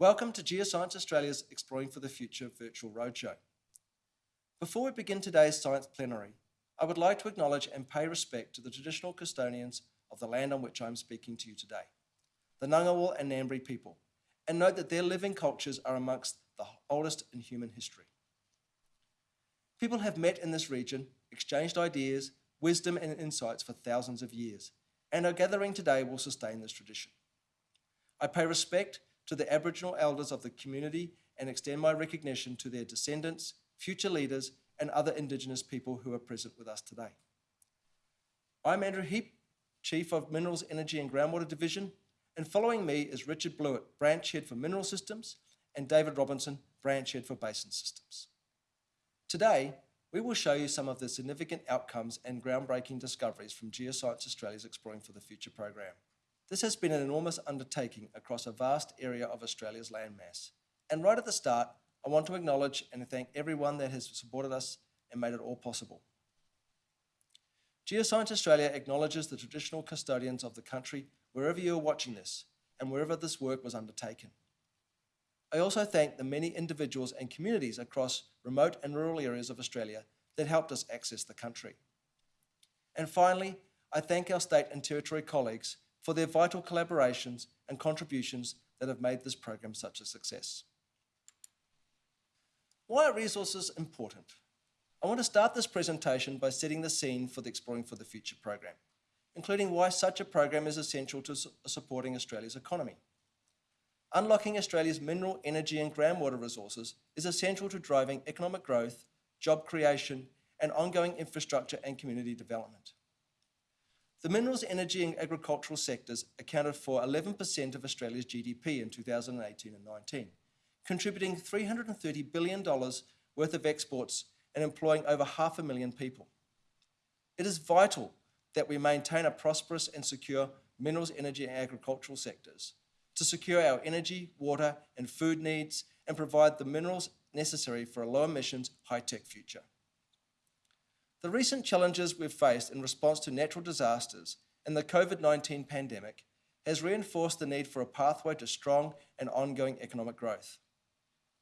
Welcome to Geoscience Australia's Exploring for the Future virtual roadshow. Before we begin today's science plenary, I would like to acknowledge and pay respect to the traditional custodians of the land on which I am speaking to you today, the Ngunnawal and Ngambri people, and note that their living cultures are amongst the oldest in human history. People have met in this region, exchanged ideas, wisdom and insights for thousands of years, and our gathering today will sustain this tradition. I pay respect to the Aboriginal elders of the community and extend my recognition to their descendants, future leaders, and other Indigenous people who are present with us today. I'm Andrew Heap, Chief of Minerals, Energy and Groundwater Division, and following me is Richard Blewett, Branch Head for Mineral Systems, and David Robinson, Branch Head for Basin Systems. Today, we will show you some of the significant outcomes and groundbreaking discoveries from Geoscience Australia's Exploring for the Future program. This has been an enormous undertaking across a vast area of Australia's landmass. And right at the start, I want to acknowledge and thank everyone that has supported us and made it all possible. Geoscience Australia acknowledges the traditional custodians of the country wherever you are watching this and wherever this work was undertaken. I also thank the many individuals and communities across remote and rural areas of Australia that helped us access the country. And finally, I thank our state and territory colleagues for their vital collaborations and contributions that have made this program such a success. Why are resources important? I want to start this presentation by setting the scene for the Exploring for the Future program, including why such a program is essential to supporting Australia's economy. Unlocking Australia's mineral, energy and groundwater resources is essential to driving economic growth, job creation and ongoing infrastructure and community development. The minerals, energy and agricultural sectors accounted for 11% of Australia's GDP in 2018 and 19, contributing $330 billion worth of exports and employing over half a million people. It is vital that we maintain a prosperous and secure minerals, energy and agricultural sectors to secure our energy, water and food needs and provide the minerals necessary for a low emissions, high-tech future. The recent challenges we've faced in response to natural disasters and the COVID-19 pandemic has reinforced the need for a pathway to strong and ongoing economic growth.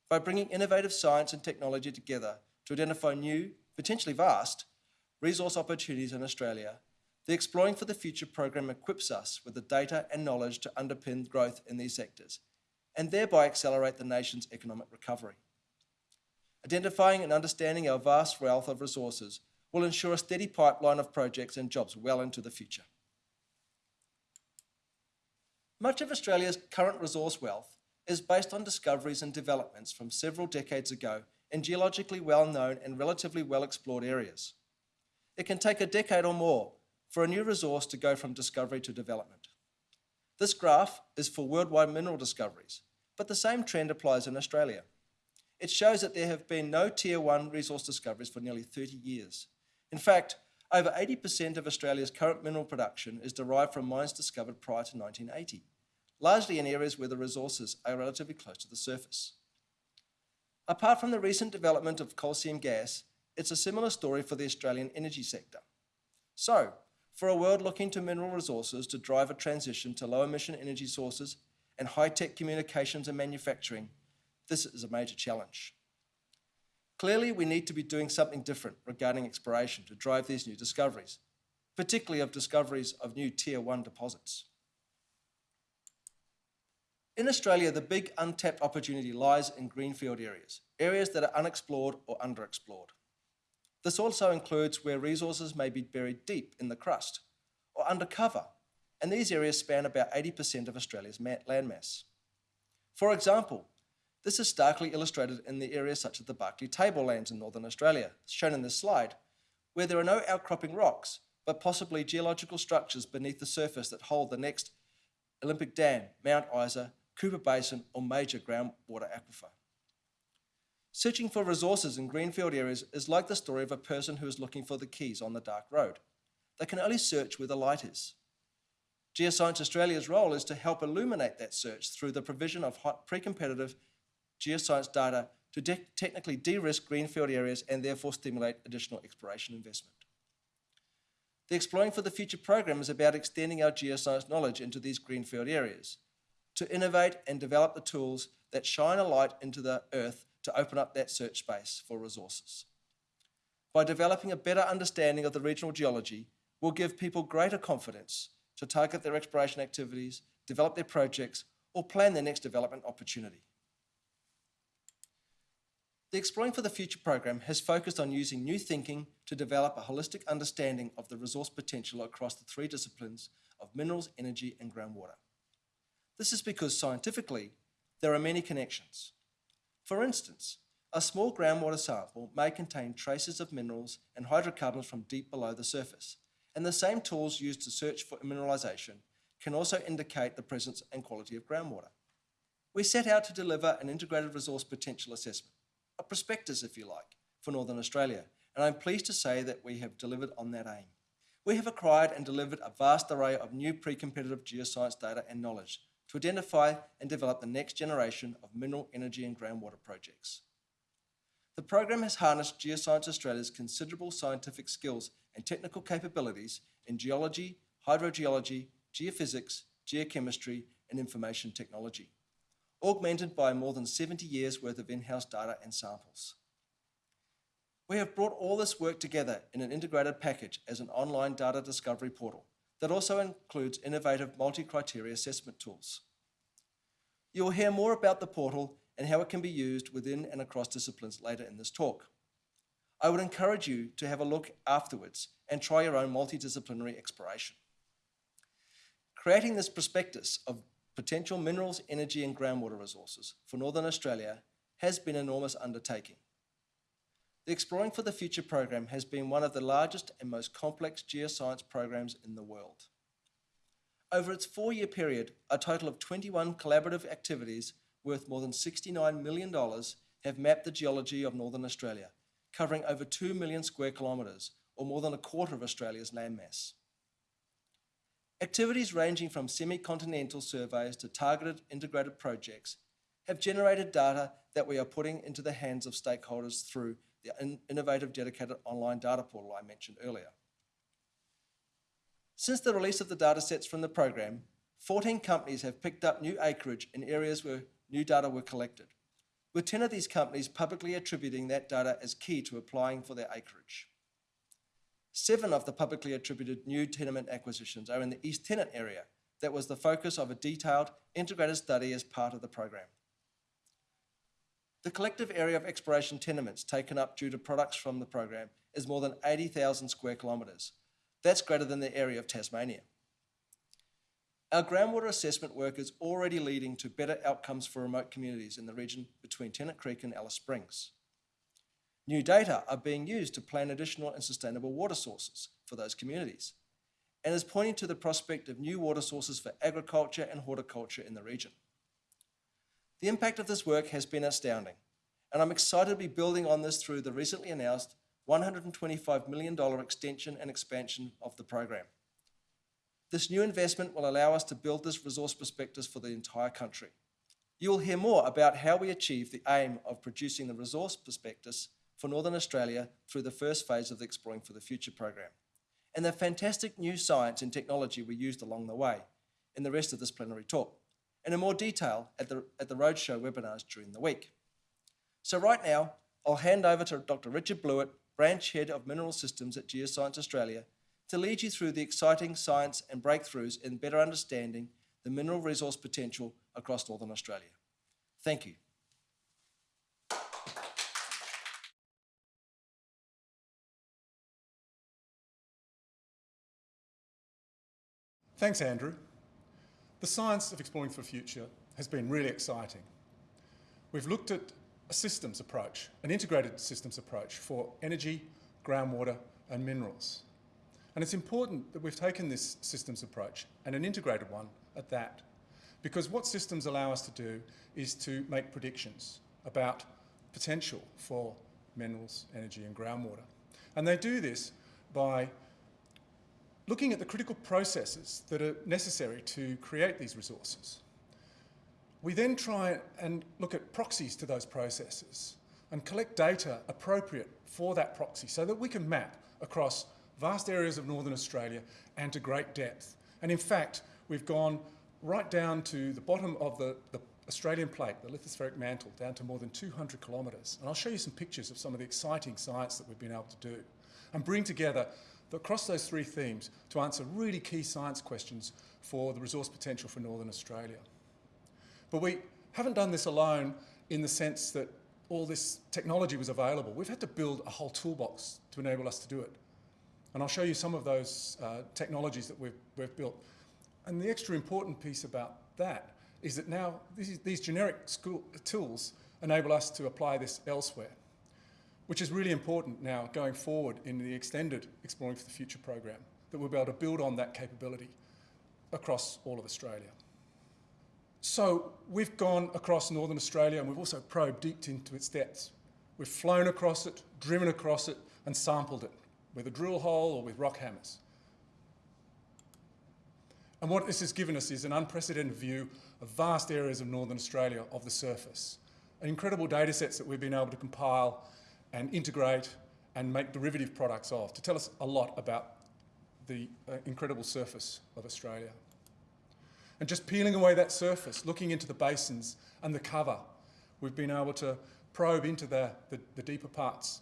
By bringing innovative science and technology together to identify new, potentially vast, resource opportunities in Australia, the Exploring for the Future program equips us with the data and knowledge to underpin growth in these sectors and thereby accelerate the nation's economic recovery. Identifying and understanding our vast wealth of resources will ensure a steady pipeline of projects and jobs well into the future. Much of Australia's current resource wealth is based on discoveries and developments from several decades ago in geologically well-known and relatively well-explored areas. It can take a decade or more for a new resource to go from discovery to development. This graph is for worldwide mineral discoveries, but the same trend applies in Australia. It shows that there have been no Tier 1 resource discoveries for nearly 30 years. In fact, over 80% of Australia's current mineral production is derived from mines discovered prior to 1980, largely in areas where the resources are relatively close to the surface. Apart from the recent development of coal seam gas, it's a similar story for the Australian energy sector. So, for a world looking to mineral resources to drive a transition to low emission energy sources and high-tech communications and manufacturing, this is a major challenge. Clearly, we need to be doing something different regarding exploration to drive these new discoveries, particularly of discoveries of new Tier 1 deposits. In Australia, the big untapped opportunity lies in greenfield areas, areas that are unexplored or underexplored. This also includes where resources may be buried deep in the crust or undercover, and these areas span about 80% of Australia's landmass. For example, this is starkly illustrated in the areas such as the Barkly Tablelands in Northern Australia, shown in this slide, where there are no outcropping rocks, but possibly geological structures beneath the surface that hold the next Olympic Dam, Mount Isa, Cooper Basin, or major groundwater aquifer. Searching for resources in greenfield areas is like the story of a person who is looking for the keys on the dark road. They can only search where the light is. Geoscience Australia's role is to help illuminate that search through the provision of hot pre-competitive geoscience data to de technically de-risk greenfield areas and therefore stimulate additional exploration investment. The Exploring for the Future program is about extending our geoscience knowledge into these greenfield areas. to innovate and develop the tools that shine a light into the earth to open up that search space for resources. By developing a better understanding of the regional geology, we'll give people greater confidence to target their exploration activities, develop their projects, or plan their next development opportunity. The Exploring for the Future program has focused on using new thinking to develop a holistic understanding of the resource potential across the three disciplines of minerals, energy, and groundwater. This is because scientifically, there are many connections. For instance, a small groundwater sample may contain traces of minerals and hydrocarbons from deep below the surface, and the same tools used to search for mineralisation can also indicate the presence and quality of groundwater. We set out to deliver an integrated resource potential assessment, a prospectus if you like, for Northern Australia, and I'm pleased to say that we have delivered on that aim. We have acquired and delivered a vast array of new pre-competitive geoscience data and knowledge to identify and develop the next generation of mineral, energy and groundwater projects. The program has harnessed Geoscience Australia's considerable scientific skills and technical capabilities in geology, hydrogeology, geophysics, geochemistry and information technology, augmented by more than 70 years worth of in-house data and samples. We have brought all this work together in an integrated package as an online data discovery portal that also includes innovative multi-criteria assessment tools. You will hear more about the portal and how it can be used within and across disciplines later in this talk. I would encourage you to have a look afterwards and try your own multidisciplinary exploration. Creating this prospectus of potential minerals, energy and groundwater resources for Northern Australia has been an enormous undertaking. The Exploring for the Future program has been one of the largest and most complex geoscience programs in the world. Over its four-year period, a total of 21 collaborative activities worth more than $69 million have mapped the geology of Northern Australia, covering over 2 million square kilometres, or more than a quarter of Australia's landmass. Activities ranging from semi-continental surveys to targeted integrated projects have generated data that we are putting into the hands of stakeholders through the innovative dedicated online data portal I mentioned earlier. Since the release of the datasets from the program, 14 companies have picked up new acreage in areas where new data were collected, with 10 of these companies publicly attributing that data as key to applying for their acreage. Seven of the publicly attributed new tenement acquisitions are in the East Tennant area that was the focus of a detailed integrated study as part of the program. The collective area of exploration tenements taken up due to products from the program is more than 80,000 square kilometres. That's greater than the area of Tasmania. Our groundwater assessment work is already leading to better outcomes for remote communities in the region between Tennant Creek and Alice Springs. New data are being used to plan additional and sustainable water sources for those communities and is pointing to the prospect of new water sources for agriculture and horticulture in the region. The impact of this work has been astounding, and I'm excited to be building on this through the recently announced $125 million extension and expansion of the program. This new investment will allow us to build this resource prospectus for the entire country. You will hear more about how we achieve the aim of producing the resource prospectus for Northern Australia through the first phase of the Exploring for the Future program, and the fantastic new science and technology we used along the way in the rest of this plenary talk and in more detail at the, at the Roadshow webinars during the week. So right now, I'll hand over to Dr. Richard Blewett, Branch Head of Mineral Systems at Geoscience Australia, to lead you through the exciting science and breakthroughs in better understanding the mineral resource potential across Northern Australia. Thank you. Thanks, Andrew. The science of exploring for the future has been really exciting. We've looked at a systems approach, an integrated systems approach for energy, groundwater and minerals. And it's important that we've taken this systems approach and an integrated one at that. Because what systems allow us to do is to make predictions about potential for minerals, energy and groundwater. And they do this by looking at the critical processes that are necessary to create these resources. We then try and look at proxies to those processes and collect data appropriate for that proxy so that we can map across vast areas of Northern Australia and to great depth. And in fact, we've gone right down to the bottom of the, the Australian plate, the lithospheric mantle, down to more than 200 kilometres. And I'll show you some pictures of some of the exciting science that we've been able to do and bring together the, across those three themes to answer really key science questions for the resource potential for Northern Australia. But we haven't done this alone in the sense that all this technology was available. We've had to build a whole toolbox to enable us to do it. And I'll show you some of those uh, technologies that we've, we've built. And the extra important piece about that is that now these, these generic school, tools enable us to apply this elsewhere, which is really important now going forward in the extended Exploring for the Future program, that we'll be able to build on that capability across all of Australia. So we've gone across Northern Australia and we've also probed deep into its depths. We've flown across it, driven across it and sampled it with a drill hole or with rock hammers. And what this has given us is an unprecedented view of vast areas of Northern Australia of the surface. And incredible data sets that we've been able to compile and integrate and make derivative products of to tell us a lot about the uh, incredible surface of Australia. And just peeling away that surface, looking into the basins and the cover, we've been able to probe into the, the, the deeper parts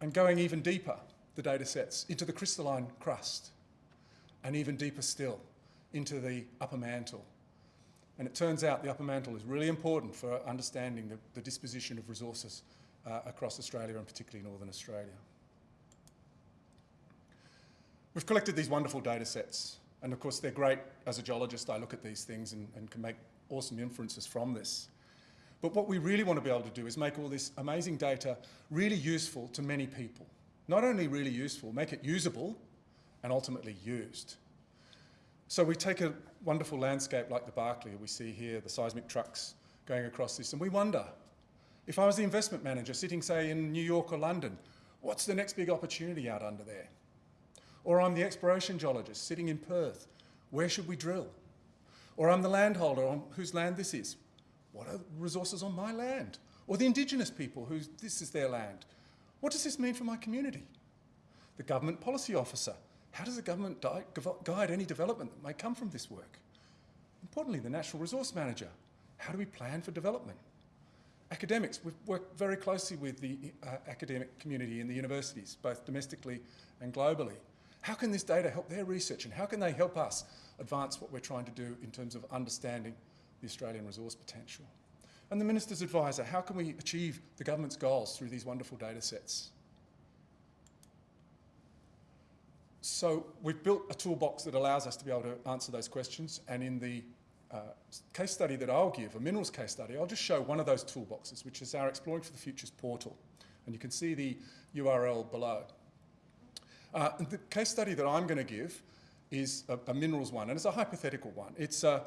and going even deeper, the data sets, into the crystalline crust and even deeper still, into the upper mantle. And it turns out the upper mantle is really important for understanding the, the disposition of resources uh, across Australia and particularly Northern Australia. We've collected these wonderful data sets and of course, they're great as a geologist. I look at these things and, and can make awesome inferences from this. But what we really want to be able to do is make all this amazing data really useful to many people. Not only really useful, make it usable and ultimately used. So we take a wonderful landscape like the Barkly we see here, the seismic trucks going across this, and we wonder, if I was the investment manager sitting, say, in New York or London, what's the next big opportunity out under there? Or I'm the exploration geologist sitting in Perth. Where should we drill? Or I'm the landholder on whose land this is. What are the resources on my land? Or the indigenous people whose this is their land. What does this mean for my community? The government policy officer. How does the government guide any development that may come from this work? Importantly, the natural resource manager. How do we plan for development? Academics, we've worked very closely with the uh, academic community in the universities, both domestically and globally. How can this data help their research and how can they help us advance what we're trying to do in terms of understanding the Australian resource potential? And the Minister's advisor, how can we achieve the government's goals through these wonderful data sets? So we've built a toolbox that allows us to be able to answer those questions and in the uh, case study that I'll give, a minerals case study, I'll just show one of those toolboxes, which is our Exploring for the Futures portal. And you can see the URL below. Uh, the case study that I'm going to give is a, a, minerals one, and it's a hypothetical one. It's uh,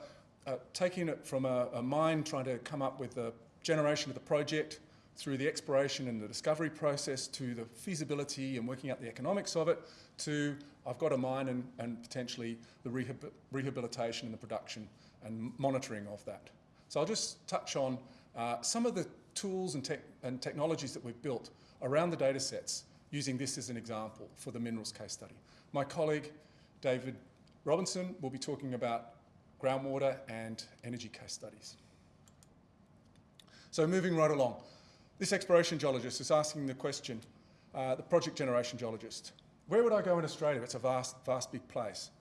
uh, taking it from a, a mine, trying to come up with the generation of the project, through the exploration and the discovery process, to the feasibility and working out the economics of it, to I've got a mine and, and potentially the rehab rehabilitation and the production and monitoring of that. So I'll just touch on uh, some of the tools and, te and technologies that we've built around the data sets using this as an example for the minerals case study. My colleague, David Robinson, will be talking about groundwater and energy case studies. So moving right along, this exploration geologist is asking the question, uh, the project generation geologist, where would I go in Australia? It's a vast, vast big place.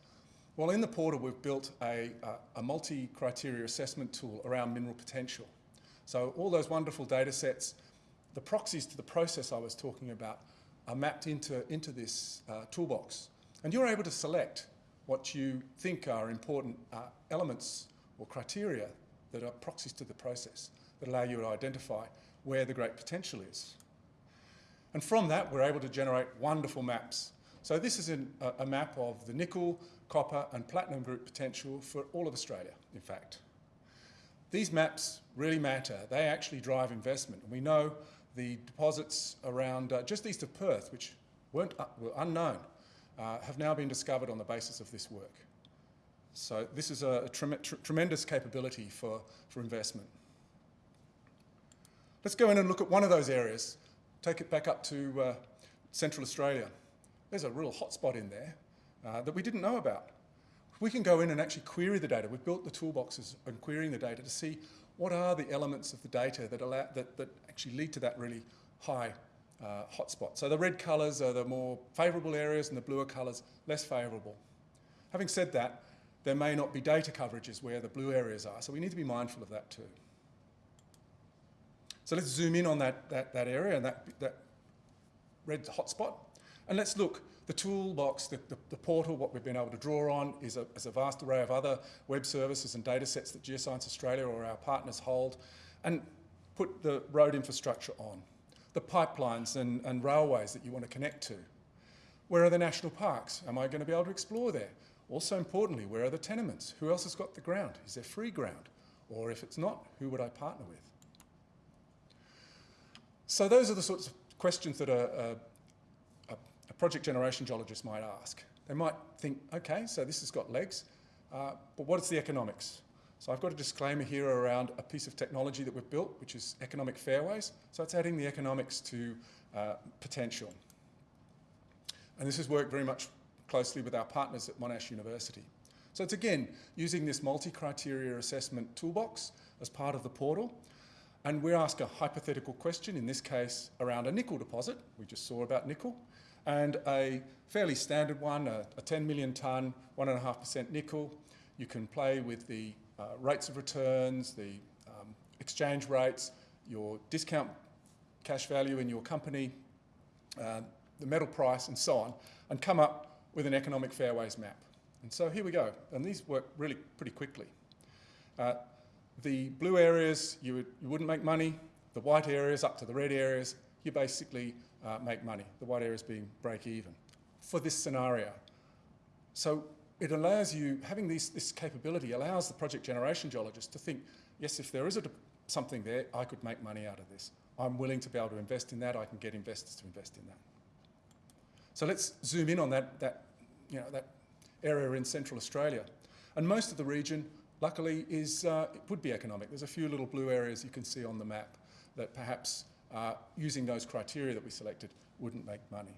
Well, in the portal, we've built a, a, multi-criteria assessment tool around mineral potential. So all those wonderful data sets, the proxies to the process I was talking about are mapped into, into this uh, toolbox. And you're able to select what you think are important uh, elements or criteria that are proxies to the process that allow you to identify where the great potential is. And from that, we're able to generate wonderful maps. So this is an, a, a map of the nickel, copper and platinum group potential for all of Australia, in fact. These maps really matter. They actually drive investment. And we know the deposits around uh, just east of Perth, which weren't, uh, were unknown, uh, have now been discovered on the basis of this work. So this is a, a tre tr tremendous capability for, for investment. Let's go in and look at one of those areas. Take it back up to uh, Central Australia. There's a real hotspot in there uh, that we didn't know about. we can go in and actually query the data. We've built the toolboxes and querying the data to see what are the elements of the data that, allow, that, that actually lead to that really high uh, hotspot. So the red colours are the more favourable areas and the bluer colours less favourable. Having said that, there may not be data coverages where the blue areas are, so we need to be mindful of that too. So let's zoom in on that, that, that area and that, that red hotspot, and let's look the toolbox, the, the, the, portal, what we've been able to draw on is a, is a, vast array of other web services and data sets that Geoscience Australia or our partners hold and put the road infrastructure on, the pipelines and, and railways that you want to connect to. Where are the national parks? Am I going to be able to explore there? Also importantly, where are the tenements? Who else has got the ground? Is there free ground? Or if it's not, who would I partner with? So those are the sorts of questions that are, project generation geologist might ask. They might think, okay, so this has got legs, uh, but what's the economics? So I've got a disclaimer here around a piece of technology that we've built, which is economic fairways. So it's adding the economics to uh, potential. And this has worked very much closely with our partners at Monash University. So it's again using this multi-criteria assessment toolbox as part of the portal. And we ask a hypothetical question, in this case around a nickel deposit, we just saw about nickel, and a fairly standard one, a, a 10 million tonne, 1.5% nickel. You can play with the uh, rates of returns, the um, exchange rates, your discount cash value in your company, uh, the metal price and so on, and come up with an economic fairways map. And so here we go, and these work really pretty quickly. Uh, the blue areas, you, would, you wouldn't make money. The white areas up to the red areas, you basically uh, make money. The white areas being break even for this scenario. So it allows you, having this, this capability allows the project generation geologist to think, yes, if there is a, something there, I could make money out of this. I'm willing to be able to invest in that. I can get investors to invest in that. So let's zoom in on that, that you know, that area in central Australia. And most of the region, luckily, is, uh, it would be economic. There's a few little blue areas you can see on the map that perhaps uh, using those criteria that we selected wouldn't make money.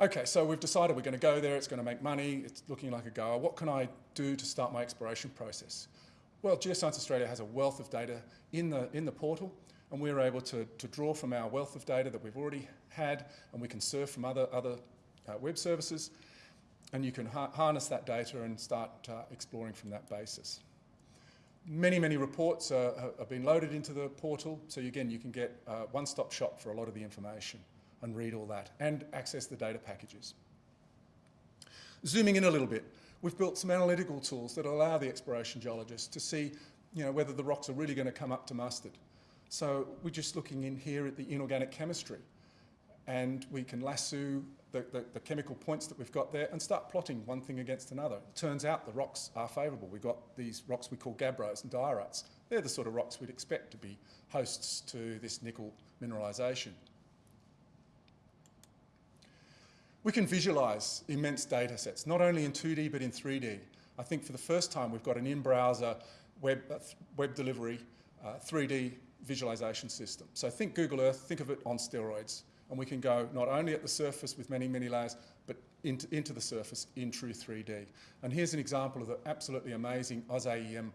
Okay, so we've decided we're going to go there, it's going to make money, it's looking like a goer. What can I do to start my exploration process? Well, Geoscience Australia has a wealth of data in the, in the portal, and we're able to, to draw from our wealth of data that we've already had, and we can surf from other, other uh, web services, and you can ha harness that data and start uh, exploring from that basis. Many, many reports have been loaded into the portal, so again, you can get a one-stop shop for a lot of the information and read all that and access the data packages. Zooming in a little bit, we've built some analytical tools that allow the exploration geologist to see you know, whether the rocks are really going to come up to mustard. So we're just looking in here at the inorganic chemistry and we can lasso the, the, the, chemical points that we've got there and start plotting one thing against another. It turns out the rocks are favourable. We've got these rocks we call gabbros and diorites. They're the sort of rocks we'd expect to be hosts to this nickel mineralisation. We can visualise immense data sets, not only in 2D but in 3D. I think for the first time we've got an in-browser web, uh, web delivery uh, 3D visualisation system. So think Google Earth, think of it on steroids and we can go not only at the surface with many, many layers, but into, into the surface in true 3D. And here's an example of the absolutely amazing AusAEM,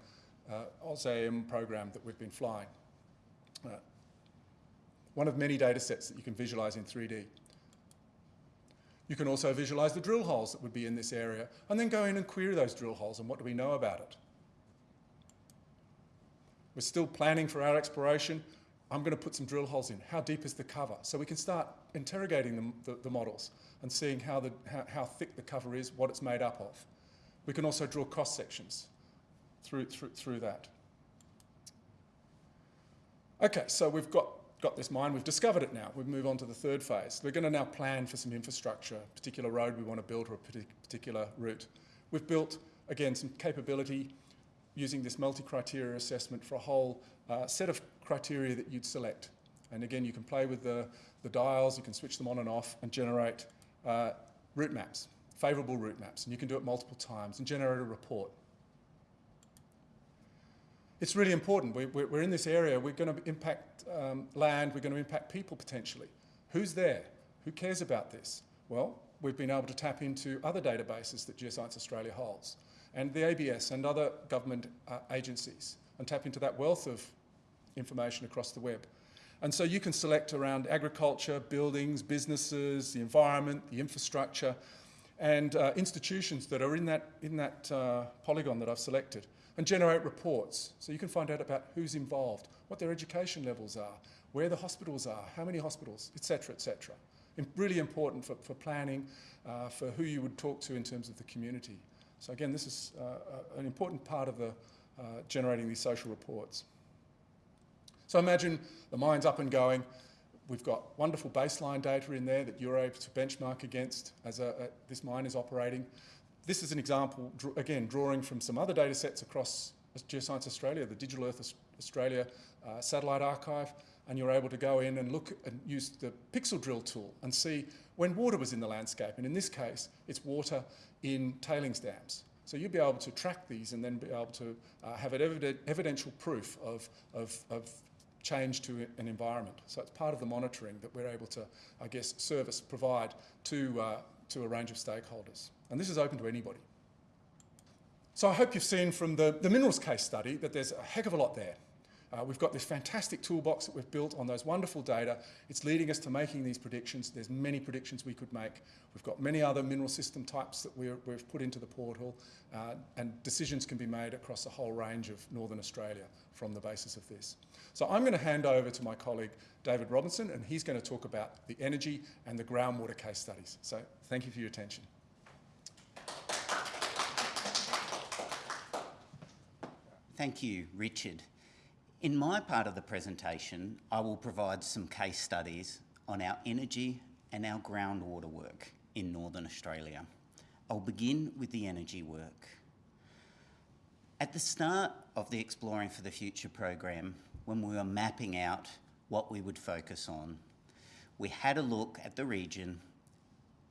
uh, program that we've been flying. Uh, one of many data sets that you can visualize in 3D. You can also visualize the drill holes that would be in this area and then go in and query those drill holes and what do we know about it. We're still planning for our exploration. I'm going to put some drill holes in. How deep is the cover? So we can start interrogating the, the, the models and seeing how, the, how, how, thick the cover is, what it's made up of. We can also draw cross sections through, through, through that. Okay, so we've got, got this mine, we've discovered it now. We move on to the third phase. We're going to now plan for some infrastructure, a particular road we want to build or a particular route. We've built, again, some capability using this multi-criteria assessment for a whole uh, set of criteria that you'd select. And again, you can play with the, the dials, you can switch them on and off and generate uh, route maps, favourable route maps. And you can do it multiple times and generate a report. It's really important. We, we're in this area. We're going to impact um, land. We're going to impact people potentially. Who's there? Who cares about this? Well, we've been able to tap into other databases that Geoscience Australia holds and the ABS and other government uh, agencies and tap into that wealth of information across the web. And so you can select around agriculture, buildings, businesses, the environment, the infrastructure, and uh, institutions that are in that, in that uh, polygon that I've selected and generate reports. So you can find out about who's involved, what their education levels are, where the hospitals are, how many hospitals, etc., etc. Really important for, for planning, uh, for who you would talk to in terms of the community. So again, this is uh, an important part of the uh, generating these social reports. So imagine the mine's up and going. We've got wonderful baseline data in there that you're able to benchmark against as a, a, this mine is operating. This is an example, again, drawing from some other data sets across Geoscience Australia, the Digital Earth Australia uh, satellite archive, and you're able to go in and look and use the pixel drill tool and see when water was in the landscape. And in this case, it's water in tailings dams. So you'll be able to track these and then be able to uh, have an evident, evidential proof of, of, of change to an environment. So it's part of the monitoring that we're able to, I guess, service, provide to, uh, to a range of stakeholders. And this is open to anybody. So I hope you've seen from the, the minerals case study that there's a heck of a lot there. Uh, we've got this fantastic toolbox that we've built on those wonderful data. It's leading us to making these predictions. There's many predictions we could make. We've got many other mineral system types that we have put into the portal uh, and decisions can be made across a whole range of Northern Australia from the basis of this. So I'm going to hand over to my colleague David Robinson and he's going to talk about the energy and the groundwater case studies. So thank you for your attention. Thank you, Richard. In my part of the presentation, I will provide some case studies on our energy and our groundwater work in Northern Australia. I'll begin with the energy work. At the start of the Exploring for the Future program, when we were mapping out what we would focus on, we had a look at the region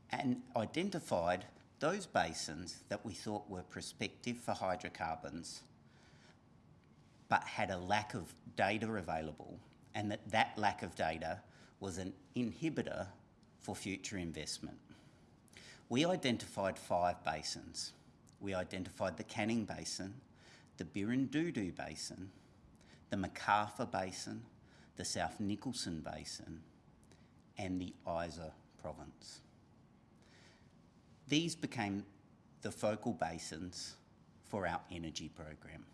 and identified those basins that we thought were prospective for hydrocarbons but had a lack of data available and that that lack of data was an inhibitor for future investment. We identified five basins. We identified the Canning Basin, the Birrindudu Basin, the McArthur Basin, the South Nicholson Basin, and the Isa Province. These became the focal basins for our energy program.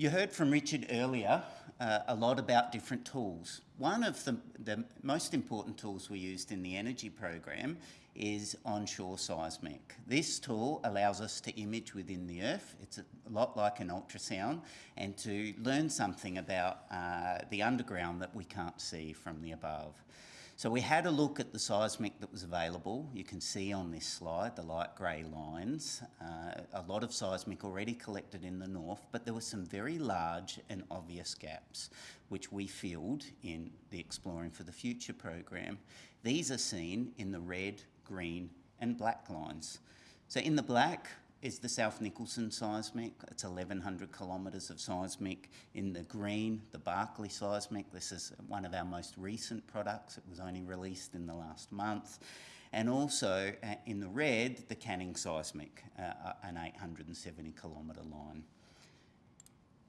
You heard from Richard earlier uh, a lot about different tools. One of the, the, most important tools we used in the energy program is onshore seismic. This tool allows us to image within the earth. It's a lot like an ultrasound and to learn something about uh, the underground that we can't see from the above. So we had a look at the seismic that was available. You can see on this slide the light grey lines. Uh, a lot of seismic already collected in the north, but there were some very large and obvious gaps, which we filled in the Exploring for the Future program. These are seen in the red, green and black lines. So in the black, is the South Nicholson seismic. It's 1,100 kilometres of seismic. In the green, the Barkly seismic. This is one of our most recent products. It was only released in the last month. And also uh, in the red, the Canning seismic, uh an 870 kilometre line.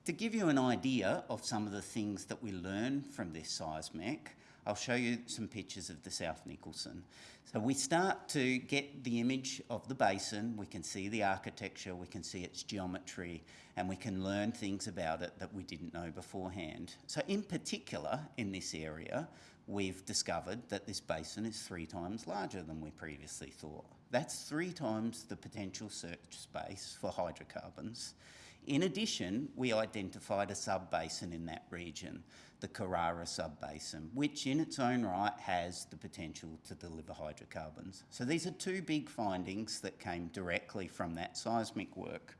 To give you an idea of some of the things that we learn from this seismic, I'll show you some pictures of the South Nicholson. So we start to get the image of the basin, we can see the architecture, we can see its geometry, and we can learn things about it that we didn't know beforehand. So in particular, in this area, we've discovered that this basin is three times larger than we previously thought. That's three times the potential search space for hydrocarbons. In addition, we identified a sub-basin in that region the Carrara sub-basin, which in its own right has the potential to deliver hydrocarbons. So these are two big findings that came directly from that seismic work.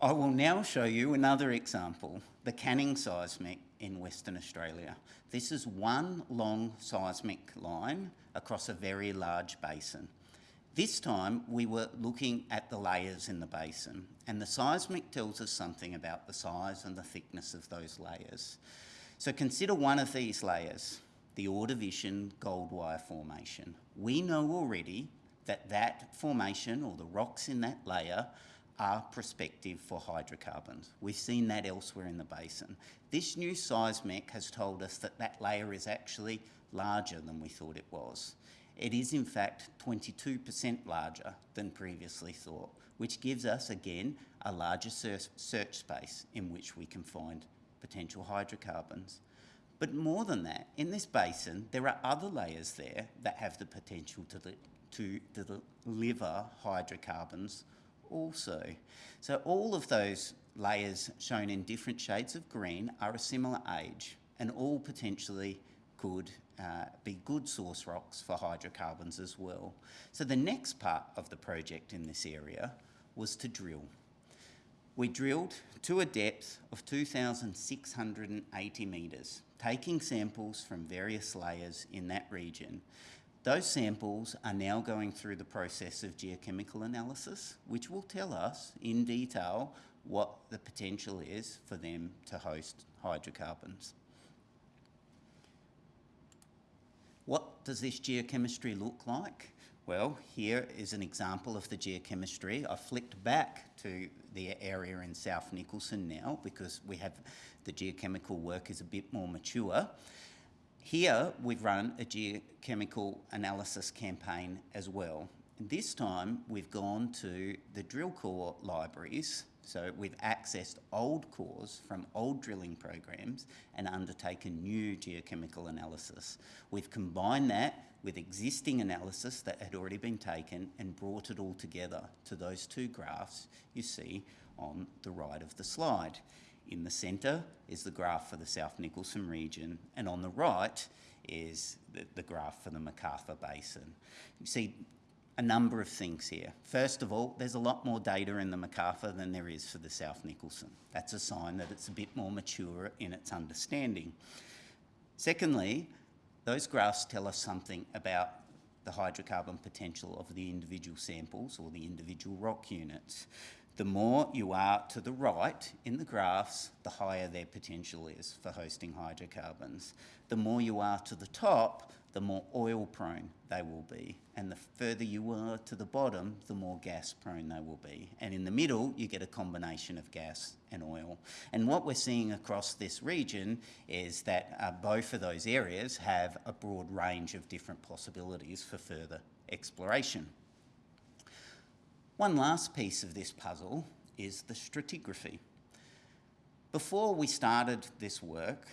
I will now show you another example, the Canning seismic in Western Australia. This is one long seismic line across a very large basin. This time we were looking at the layers in the basin and the seismic tells us something about the size and the thickness of those layers. So consider one of these layers. the Ordovician Goldwyer Formation. We know already that that formation or the rocks in that layer are prospective for hydrocarbons. We've seen that elsewhere in the basin. This new seismic has told us that that layer is actually larger than we thought it was. It is in fact 22% larger than previously thought, which gives us again a larger search space in which we can find potential hydrocarbons. But more than that, in this basin, there are other layers there that have the potential to, to deliver hydrocarbons also. So all of those layers shown in different shades of green are a similar age and all potentially could uh, be good source rocks for hydrocarbons as well. So the next part of the project in this area was to drill. We drilled to a depth of 2,680 metres, taking samples from various layers in that region. Those samples are now going through the process of geochemical analysis, which will tell us in detail what the potential is for them to host hydrocarbons. What does this geochemistry look like? Well, here is an example of the geochemistry. I flicked back to the area in South Nicholson now because we have the geochemical work is a bit more mature. Here we've run a geochemical analysis campaign as well. And this time we've gone to the drill core libraries so we've accessed old cores from old drilling programs and undertaken new geochemical analysis. We've combined that with existing analysis that had already been taken and brought it all together to those two graphs you see on the right of the slide. In the centre is the graph for the South Nicholson region and on the right is the, the graph for the McArthur Basin. You see a number of things here. First of all, there's a lot more data in the McArthur than there is for the South Nicholson. That's a sign that it's a bit more mature in its understanding. Secondly, those graphs tell us something about the hydrocarbon potential of the individual samples or the individual rock units. The more you are to the right in the graphs, the higher their potential is for hosting hydrocarbons. The more you are to the top, the more oil prone they will be. And the further you are to the bottom, the more gas prone they will be. And in the middle, you get a combination of gas and oil. And what we're seeing across this region is that uh, both of those areas have a broad range of different possibilities for further exploration. One last piece of this puzzle is the stratigraphy. Before we started this work,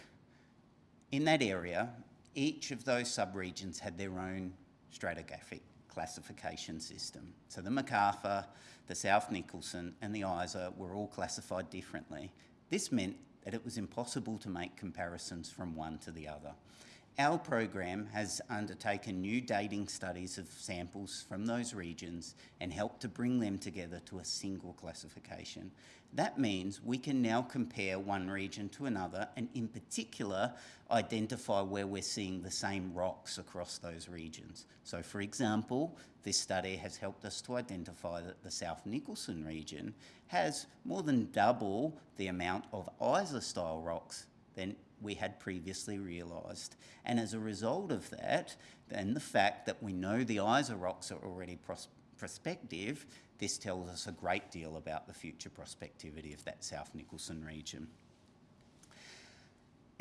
in that area, each of those subregions had their own stratigraphic classification system. So the McArthur, the South Nicholson and the Isa were all classified differently. This meant that it was impossible to make comparisons from one to the other. Our program has undertaken new dating studies of samples from those regions and helped to bring them together to a single classification. That means we can now compare one region to another and in particular identify where we're seeing the same rocks across those regions. So for example, this study has helped us to identify that the South Nicholson region has more than double the amount of Isa-style rocks than we had previously realised. And as a result of that, then the fact that we know the Isa rocks are already pros prospective, this tells us a great deal about the future prospectivity of that South Nicholson region.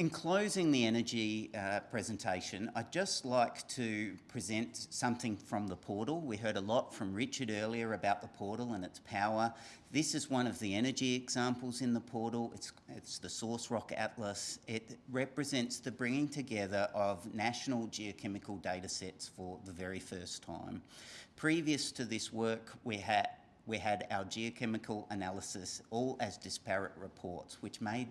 In closing the energy uh, presentation, I'd just like to present something from the portal. We heard a lot from Richard earlier about the portal and its power. This is one of the energy examples in the portal. It's, it's the Source Rock Atlas. It represents the bringing together of national geochemical data sets for the very first time. Previous to this work, we had we had our geochemical analysis all as disparate reports, which made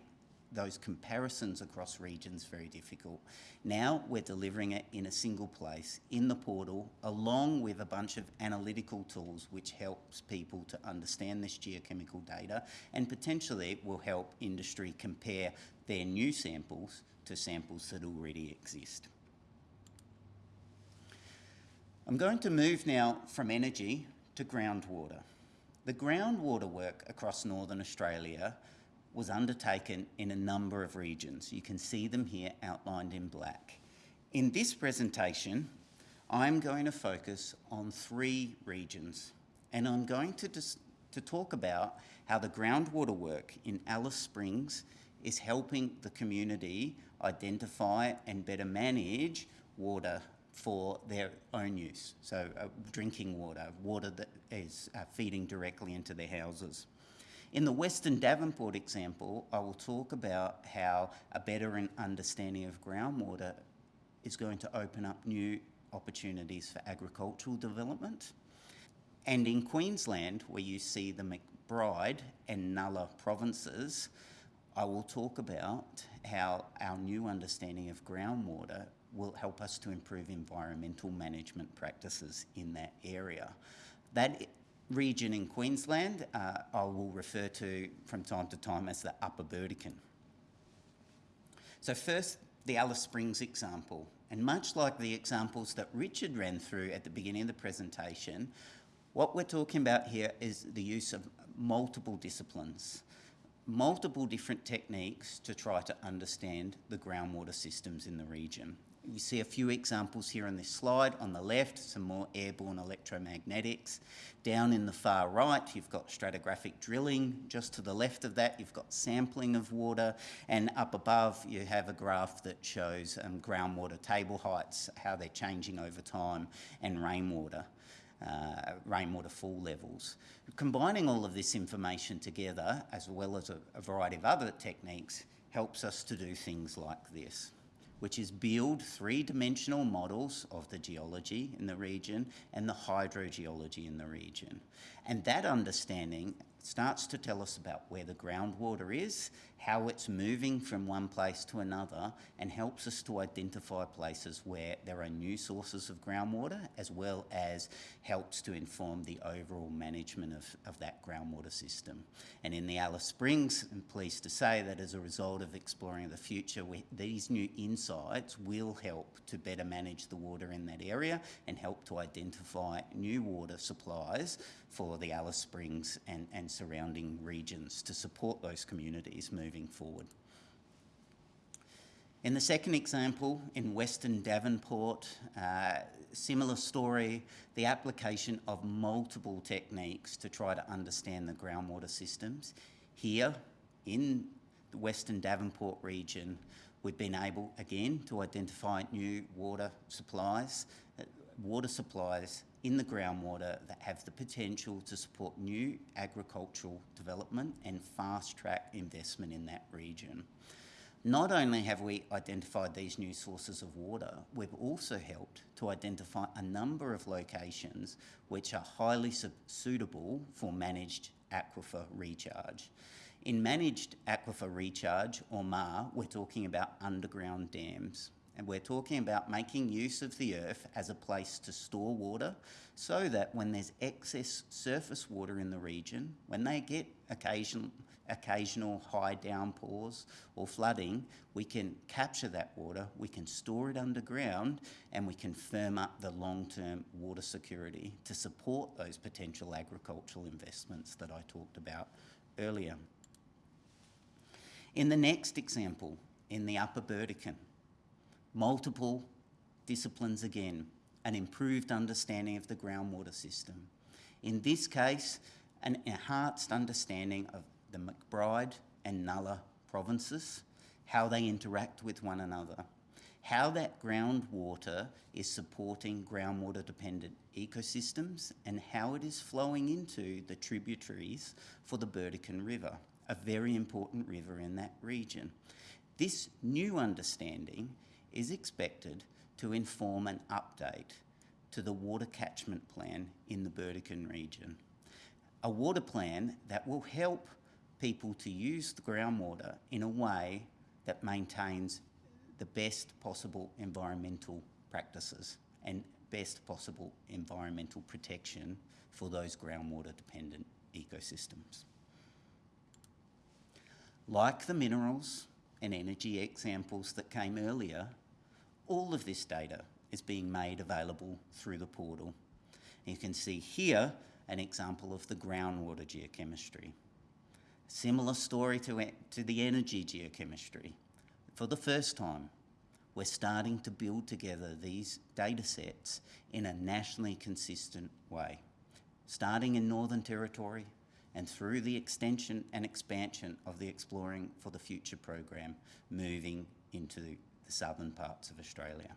those comparisons across regions very difficult. Now we're delivering it in a single place in the portal along with a bunch of analytical tools which helps people to understand this geochemical data and potentially will help industry compare their new samples to samples that already exist. I'm going to move now from energy to groundwater. The groundwater work across Northern Australia was undertaken in a number of regions. You can see them here outlined in black. In this presentation, I'm going to focus on three regions, and I'm going to, to talk about how the groundwater work in Alice Springs is helping the community identify and better manage water for their own use. So, uh, drinking water, water that is uh, feeding directly into their houses. In the Western Davenport example, I will talk about how a better understanding of groundwater is going to open up new opportunities for agricultural development. And in Queensland, where you see the McBride and Nulla provinces, I will talk about how our new understanding of groundwater will help us to improve environmental management practices in that area. That region in Queensland uh, I will refer to from time to time as the Upper Burdekin. So first, the Alice Springs example. And much like the examples that Richard ran through at the beginning of the presentation, what we're talking about here is the use of multiple disciplines, multiple different techniques to try to understand the groundwater systems in the region. You see a few examples here on this slide. On the left, some more airborne electromagnetics. Down in the far right, you've got stratigraphic drilling. Just to the left of that, you've got sampling of water. And up above, you have a graph that shows um, groundwater table heights, how they're changing over time, and rainwater. Uh, rainwater fall levels. Combining all of this information together, as well as a, a variety of other techniques, helps us to do things like this which is build three-dimensional models of the geology in the region and the hydrogeology in the region. And that understanding starts to tell us about where the groundwater is, how it's moving from one place to another, and helps us to identify places where there are new sources of groundwater, as well as helps to inform the overall management of, of that groundwater system. And in the Alice Springs, I'm pleased to say that as a result of exploring the future, we, these new insights will help to better manage the water in that area and help to identify new water supplies for the Alice Springs and, and surrounding regions to support those communities moving forward. In the second example, in Western Davenport, uh, similar story, the application of multiple techniques to try to understand the groundwater systems. Here, in the Western Davenport region, we've been able, again, to identify new water supplies, uh, water supplies in the groundwater that have the potential to support new agricultural development and fast track investment in that region. Not only have we identified these new sources of water, we've also helped to identify a number of locations which are highly suitable for managed aquifer recharge. In managed aquifer recharge, or MAR, we're talking about underground dams. And we're talking about making use of the earth as a place to store water so that when there's excess surface water in the region, when they get occasional, occasional high downpours or flooding, we can capture that water, we can store it underground, and we can firm up the long-term water security to support those potential agricultural investments that I talked about earlier. In the next example, in the Upper Burdekin, multiple disciplines again, an improved understanding of the groundwater system. In this case, an enhanced understanding of the McBride and Nulla provinces, how they interact with one another, how that groundwater is supporting groundwater dependent ecosystems and how it is flowing into the tributaries for the Burdekin River, a very important river in that region. This new understanding is expected to inform an update to the water catchment plan in the Burdekin region. A water plan that will help people to use the groundwater in a way that maintains the best possible environmental practices and best possible environmental protection for those groundwater dependent ecosystems. Like the minerals and energy examples that came earlier, all of this data is being made available through the portal. You can see here an example of the groundwater geochemistry. Similar story to, to the energy geochemistry. For the first time, we're starting to build together these data sets in a nationally consistent way, starting in Northern Territory and through the extension and expansion of the Exploring for the Future program, moving into the southern parts of Australia.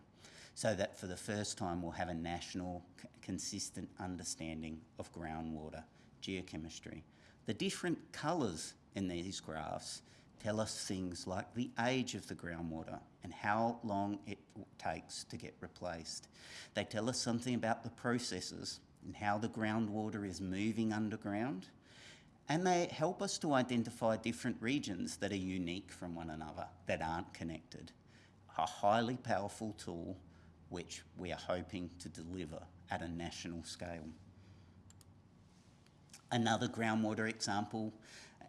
So that for the first time we'll have a national consistent understanding of groundwater geochemistry. The different colours in these graphs tell us things like the age of the groundwater and how long it takes to get replaced. They tell us something about the processes and how the groundwater is moving underground. And they help us to identify different regions that are unique from one another, that aren't connected. A highly powerful tool which we are hoping to deliver at a national scale. Another groundwater example,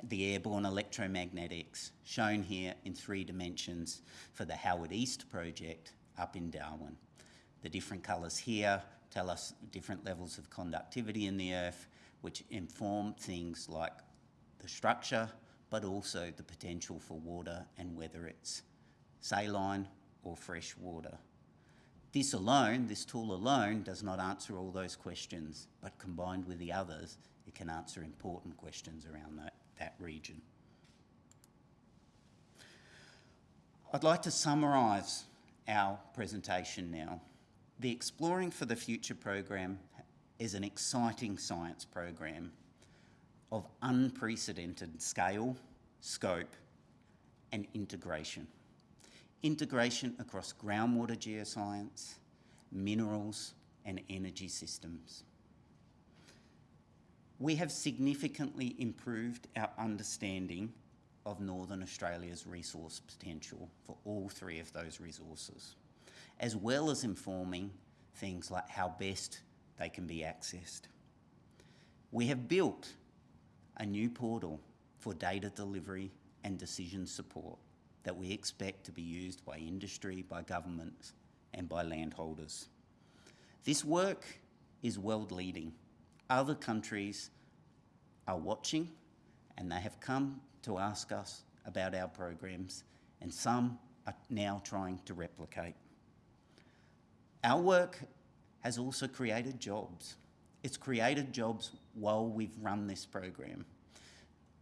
the airborne electromagnetics, shown here in three dimensions for the Howard East project up in Darwin. The different colours here tell us different levels of conductivity in the earth, which inform things like the structure, but also the potential for water and whether it's saline or fresh water. This alone, this tool alone, does not answer all those questions, but combined with the others, it can answer important questions around that, that region. I'd like to summarise our presentation now. The Exploring for the Future program is an exciting science program of unprecedented scale, scope, and integration integration across groundwater geoscience, minerals, and energy systems. We have significantly improved our understanding of Northern Australia's resource potential for all three of those resources, as well as informing things like how best they can be accessed. We have built a new portal for data delivery and decision support that we expect to be used by industry, by governments, and by landholders. This work is world leading. Other countries are watching and they have come to ask us about our programs, and some are now trying to replicate. Our work has also created jobs. It's created jobs while we've run this program.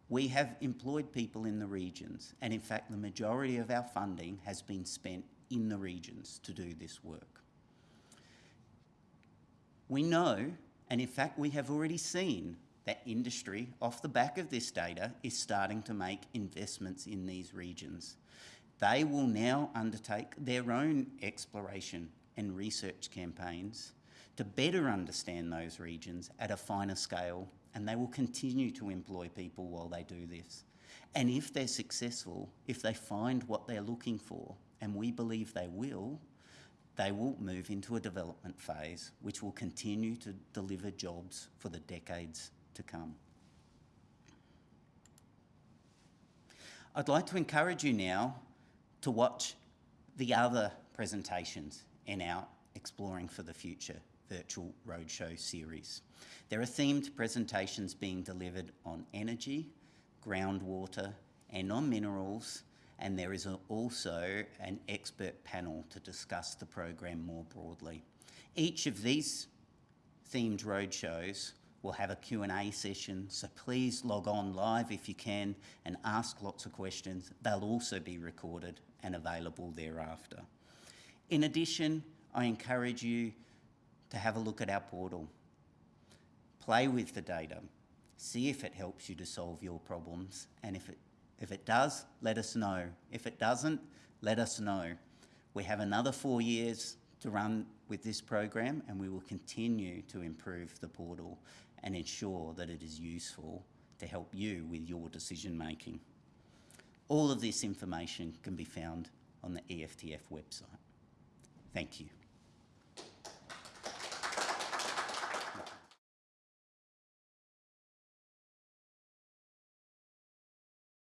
We have employed people in the regions, and in fact, the majority of our funding has been spent in the regions to do this work. We know, and in fact, we have already seen that industry, off the back of this data, is starting to make investments in these regions. They will now undertake their own exploration and research campaigns to better understand those regions at a finer scale and they will continue to employ people while they do this. And if they're successful, if they find what they're looking for, and we believe they will, they will move into a development phase which will continue to deliver jobs for the decades to come. I'd like to encourage you now to watch the other presentations in our Exploring for the Future virtual roadshow series. There are themed presentations being delivered on energy, groundwater, and on minerals, and there is also an expert panel to discuss the program more broadly. Each of these themed roadshows will have a Q&A session, so please log on live if you can and ask lots of questions. They'll also be recorded and available thereafter. In addition, I encourage you to have a look at our portal. Play with the data. See if it helps you to solve your problems. And if it, if it does, let us know. If it doesn't, let us know. We have another four years to run with this program and we will continue to improve the portal and ensure that it is useful to help you with your decision making. All of this information can be found on the EFTF website. Thank you.